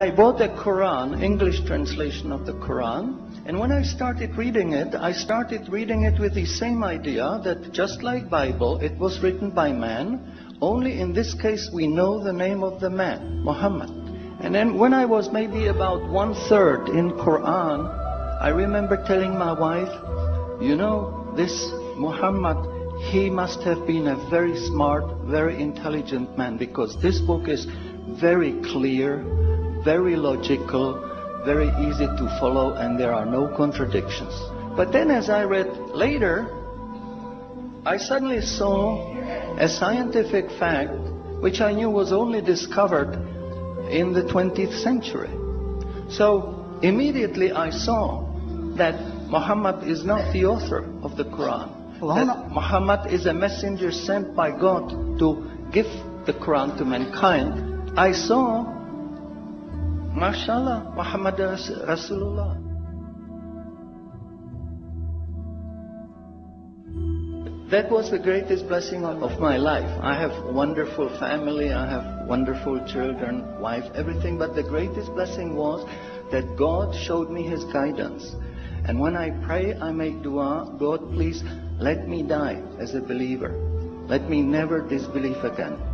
I bought a Quran, English translation of the Quran, and when I started reading it, I started reading it with the same idea that just like Bible, it was written by man, only in this case we know the name of the man, Muhammad. And then when I was maybe about one third in Quran, I remember telling my wife, you know, this Muhammad, he must have been a very smart, very intelligent man because this book is very clear, very logical, very easy to follow, and there are no contradictions. But then as I read later, I suddenly saw a scientific fact which I knew was only discovered in the 20th century. So immediately I saw that Muhammad is not the author of the Quran. That Muhammad is a messenger sent by God to give the Quran to mankind. I saw, mashallah, Muhammad Rasulullah. That was the greatest blessing of my life. I have wonderful family, I have wonderful children, wife, everything, but the greatest blessing was that God showed me His guidance. And when I pray, I make dua, God please let me die as a believer. Let me never disbelieve again.